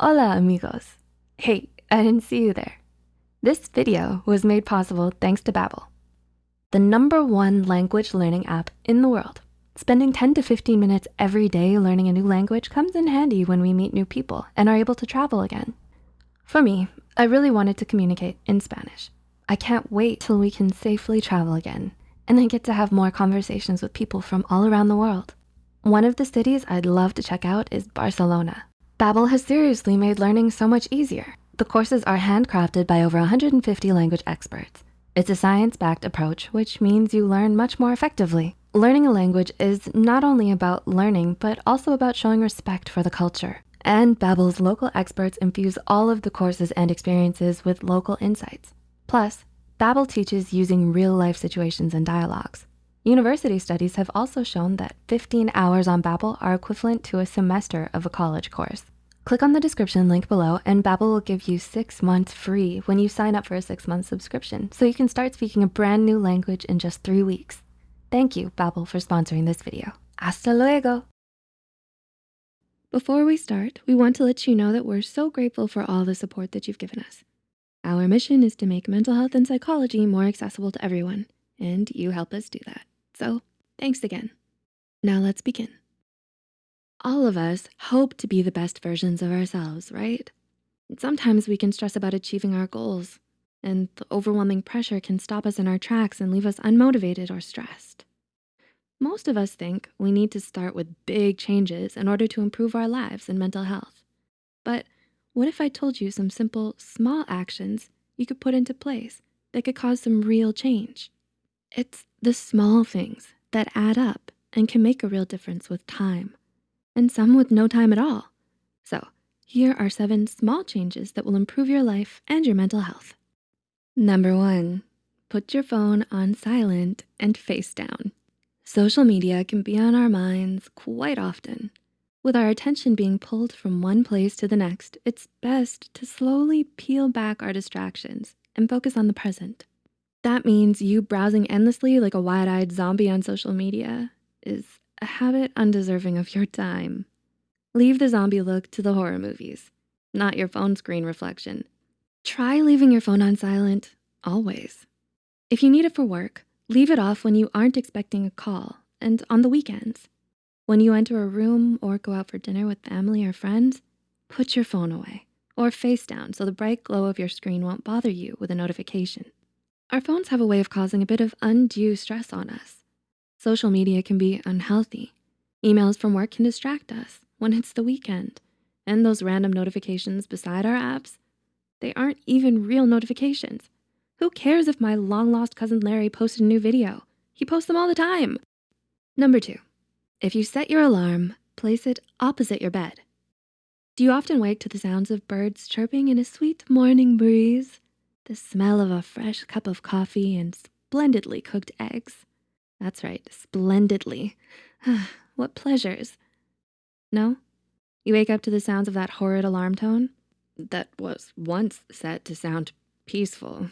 Hola amigos. Hey, I didn't see you there. This video was made possible thanks to Babbel, the number one language learning app in the world. Spending 10 to 15 minutes every day learning a new language comes in handy when we meet new people and are able to travel again. For me, I really wanted to communicate in Spanish. I can't wait till we can safely travel again and I get to have more conversations with people from all around the world. One of the cities I'd love to check out is Barcelona. Babbel has seriously made learning so much easier. The courses are handcrafted by over 150 language experts. It's a science-backed approach, which means you learn much more effectively. Learning a language is not only about learning, but also about showing respect for the culture. And Babbel's local experts infuse all of the courses and experiences with local insights. Plus, Babbel teaches using real life situations and dialogues. University studies have also shown that 15 hours on Babbel are equivalent to a semester of a college course. Click on the description link below and Babbel will give you six months free when you sign up for a six month subscription so you can start speaking a brand new language in just three weeks. Thank you, Babbel, for sponsoring this video. Hasta luego. Before we start, we want to let you know that we're so grateful for all the support that you've given us. Our mission is to make mental health and psychology more accessible to everyone, and you help us do that. So thanks again. Now let's begin. All of us hope to be the best versions of ourselves, right? Sometimes we can stress about achieving our goals and the overwhelming pressure can stop us in our tracks and leave us unmotivated or stressed. Most of us think we need to start with big changes in order to improve our lives and mental health. But what if I told you some simple, small actions you could put into place that could cause some real change? It's the small things that add up and can make a real difference with time, and some with no time at all. So here are seven small changes that will improve your life and your mental health. Number one, put your phone on silent and face down. Social media can be on our minds quite often. With our attention being pulled from one place to the next, it's best to slowly peel back our distractions and focus on the present. That means you browsing endlessly like a wide-eyed zombie on social media is a habit undeserving of your time. Leave the zombie look to the horror movies, not your phone screen reflection. Try leaving your phone on silent, always. If you need it for work, leave it off when you aren't expecting a call and on the weekends. When you enter a room or go out for dinner with family or friends, put your phone away or face down so the bright glow of your screen won't bother you with a notification. Our phones have a way of causing a bit of undue stress on us. Social media can be unhealthy. Emails from work can distract us when it's the weekend. And those random notifications beside our apps, they aren't even real notifications. Who cares if my long lost cousin Larry posted a new video? He posts them all the time. Number two, if you set your alarm, place it opposite your bed. Do you often wake to the sounds of birds chirping in a sweet morning breeze? The smell of a fresh cup of coffee and splendidly cooked eggs. That's right, splendidly. what pleasures. No? You wake up to the sounds of that horrid alarm tone? That was once set to sound peaceful.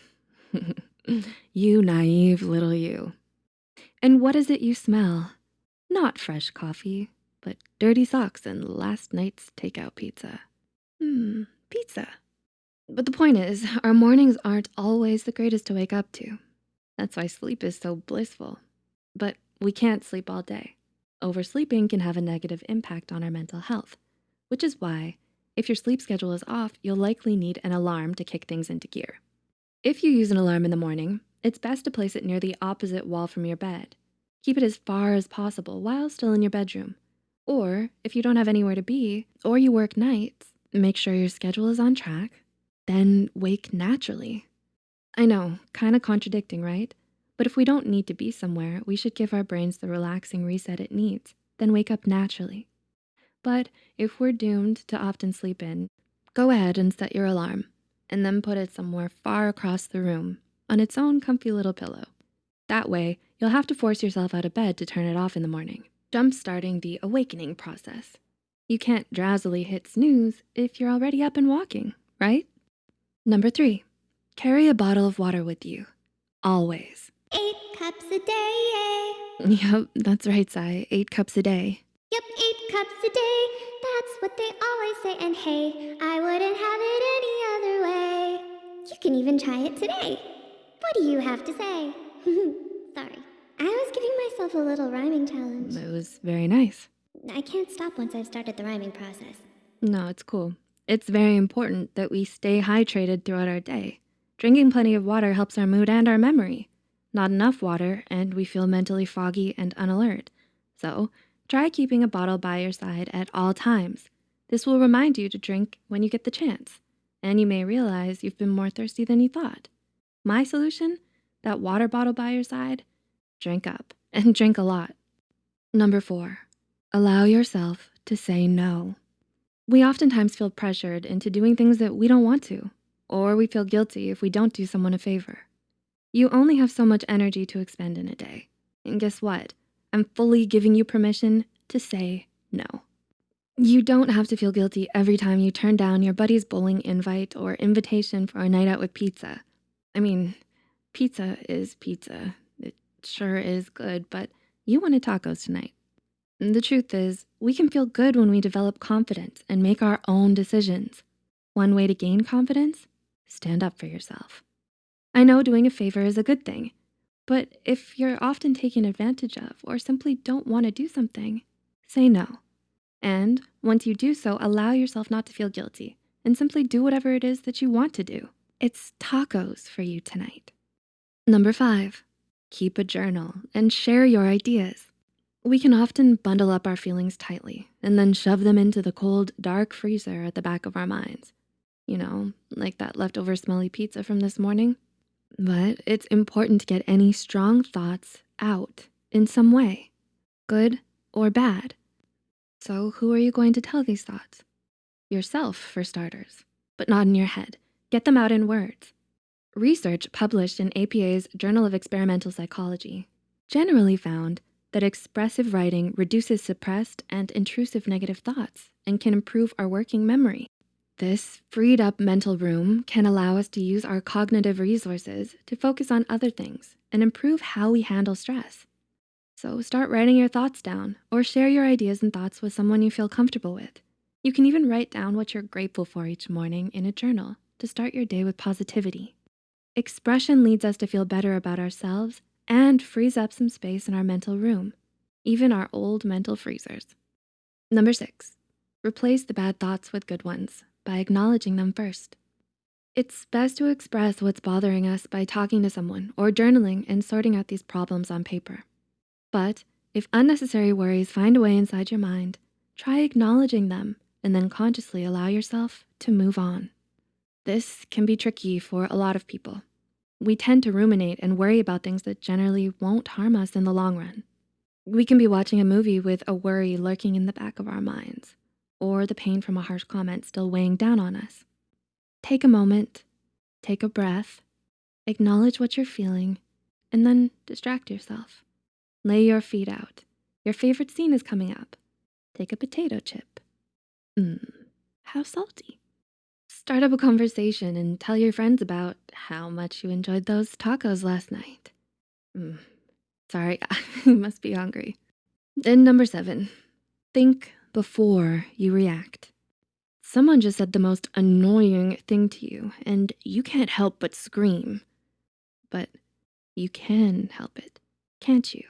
you naive little you. And what is it you smell? Not fresh coffee, but dirty socks and last night's takeout pizza. Hmm, pizza. But the point is, our mornings aren't always the greatest to wake up to. That's why sleep is so blissful. But we can't sleep all day. Oversleeping can have a negative impact on our mental health, which is why if your sleep schedule is off, you'll likely need an alarm to kick things into gear. If you use an alarm in the morning, it's best to place it near the opposite wall from your bed. Keep it as far as possible while still in your bedroom. Or if you don't have anywhere to be, or you work nights, make sure your schedule is on track then wake naturally. I know, kind of contradicting, right? But if we don't need to be somewhere, we should give our brains the relaxing reset it needs, then wake up naturally. But if we're doomed to often sleep in, go ahead and set your alarm and then put it somewhere far across the room on its own comfy little pillow. That way, you'll have to force yourself out of bed to turn it off in the morning, jump-starting the awakening process. You can't drowsily hit snooze if you're already up and walking, right? Number three, carry a bottle of water with you, always. Eight cups a day. Eh? Yep, that's right, Sai, eight cups a day. Yep, eight cups a day. That's what they always say. And hey, I wouldn't have it any other way. You can even try it today. What do you have to say? Sorry. I was giving myself a little rhyming challenge. It was very nice. I can't stop once I've started the rhyming process. No, it's cool. It's very important that we stay hydrated throughout our day. Drinking plenty of water helps our mood and our memory. Not enough water, and we feel mentally foggy and unalert. So, try keeping a bottle by your side at all times. This will remind you to drink when you get the chance, and you may realize you've been more thirsty than you thought. My solution? That water bottle by your side? Drink up, and drink a lot. Number four, allow yourself to say no. We oftentimes feel pressured into doing things that we don't want to, or we feel guilty if we don't do someone a favor. You only have so much energy to expend in a day. And guess what? I'm fully giving you permission to say no. You don't have to feel guilty every time you turn down your buddy's bowling invite or invitation for a night out with pizza. I mean, pizza is pizza. It sure is good, but you wanted tacos tonight. The truth is, we can feel good when we develop confidence and make our own decisions. One way to gain confidence, stand up for yourself. I know doing a favor is a good thing, but if you're often taken advantage of or simply don't wanna do something, say no. And once you do so, allow yourself not to feel guilty and simply do whatever it is that you want to do. It's tacos for you tonight. Number five, keep a journal and share your ideas. We can often bundle up our feelings tightly and then shove them into the cold, dark freezer at the back of our minds. You know, like that leftover smelly pizza from this morning. But it's important to get any strong thoughts out in some way, good or bad. So who are you going to tell these thoughts? Yourself, for starters, but not in your head. Get them out in words. Research published in APA's Journal of Experimental Psychology generally found that expressive writing reduces suppressed and intrusive negative thoughts and can improve our working memory. This freed up mental room can allow us to use our cognitive resources to focus on other things and improve how we handle stress. So start writing your thoughts down or share your ideas and thoughts with someone you feel comfortable with. You can even write down what you're grateful for each morning in a journal to start your day with positivity. Expression leads us to feel better about ourselves and frees up some space in our mental room, even our old mental freezers. Number six, replace the bad thoughts with good ones by acknowledging them first. It's best to express what's bothering us by talking to someone or journaling and sorting out these problems on paper. But if unnecessary worries find a way inside your mind, try acknowledging them and then consciously allow yourself to move on. This can be tricky for a lot of people. We tend to ruminate and worry about things that generally won't harm us in the long run. We can be watching a movie with a worry lurking in the back of our minds, or the pain from a harsh comment still weighing down on us. Take a moment, take a breath, acknowledge what you're feeling, and then distract yourself. Lay your feet out. Your favorite scene is coming up. Take a potato chip. Mmm, how salty. Start up a conversation and tell your friends about how much you enjoyed those tacos last night. Mm, sorry, you must be hungry. And number seven, think before you react. Someone just said the most annoying thing to you and you can't help but scream. But you can help it, can't you?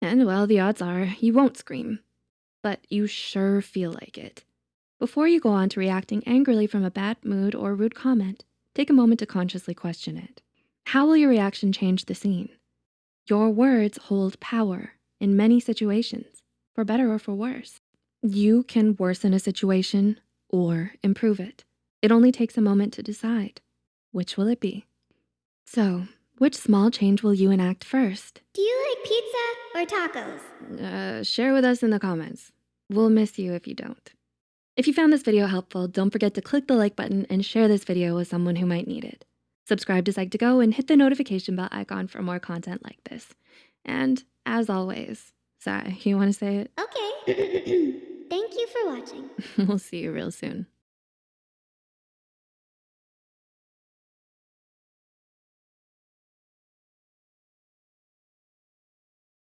And well, the odds are you won't scream, but you sure feel like it. Before you go on to reacting angrily from a bad mood or rude comment, take a moment to consciously question it. How will your reaction change the scene? Your words hold power in many situations, for better or for worse. You can worsen a situation or improve it. It only takes a moment to decide. Which will it be? So, which small change will you enact first? Do you like pizza or tacos? Uh, share with us in the comments. We'll miss you if you don't. If you found this video helpful, don't forget to click the like button and share this video with someone who might need it. Subscribe to Psych2Go and hit the notification bell icon for more content like this. And as always, sorry, you wanna say it? Okay. Thank you for watching. we'll see you real soon.